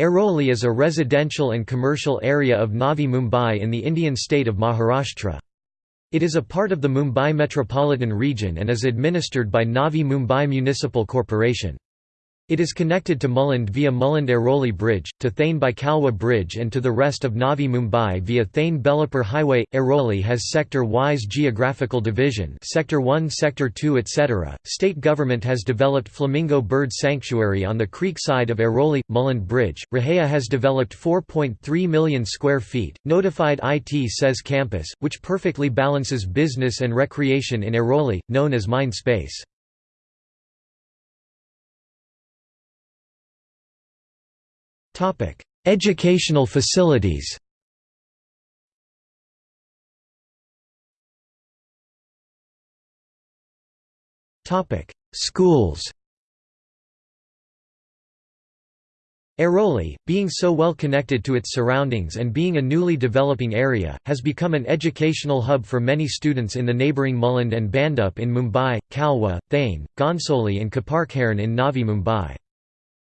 Airoli is a residential and commercial area of Navi Mumbai in the Indian state of Maharashtra. It is a part of the Mumbai metropolitan region and is administered by Navi Mumbai Municipal Corporation. It is connected to Mulund via Mulund-Airoli Bridge, to Thane by Kalwa Bridge and to the rest of Navi Mumbai via Thane-Belapur Highway. Airoli has sector-wise geographical division Sector 1 Sector 2 etc. State government has developed Flamingo Bird Sanctuary on the creek side of Airoli, Mulund Bridge. RHEA has developed 4.3 million square feet, notified IT SEZ campus, which perfectly balances business and recreation in Airoli, known as Mind Space. Educational facilities Schools Airoli, being so well connected to its surroundings and being a newly developing area, has become an educational hub for many students in the neighbouring Mulund and Bhandup in Mumbai, Kalwa, Thane, Ghansoli and Koparkhairane in Navi Mumbai.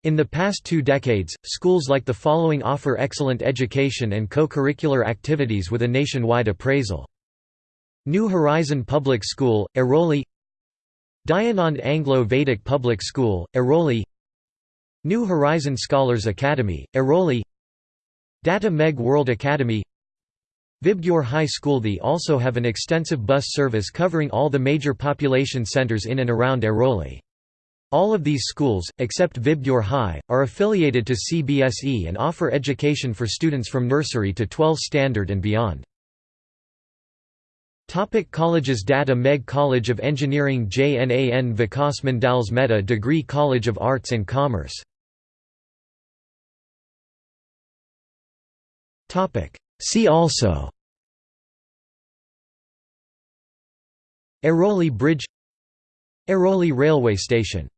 In the past two decades, schools like the following offer excellent education and co-curricular activities with a nationwide appraisal. New Horizon Public School, Airoli Dayanand Anglo-Vedic Public School, Airoli New Horizon Scholars Academy, Airoli Datta Meghe World Academy Vibgyor High School They also have an extensive bus service covering all the major population centres in and around Airoli. All of these schools, except Vibgyor High, are affiliated to CBSE and offer education for students from nursery to 12 standard and beyond. Topic colleges Datta Meghe College of Engineering JNAN Vikas Mandals Mehta Degree College of Arts and Commerce See also Airoli Bridge Airoli Railway Station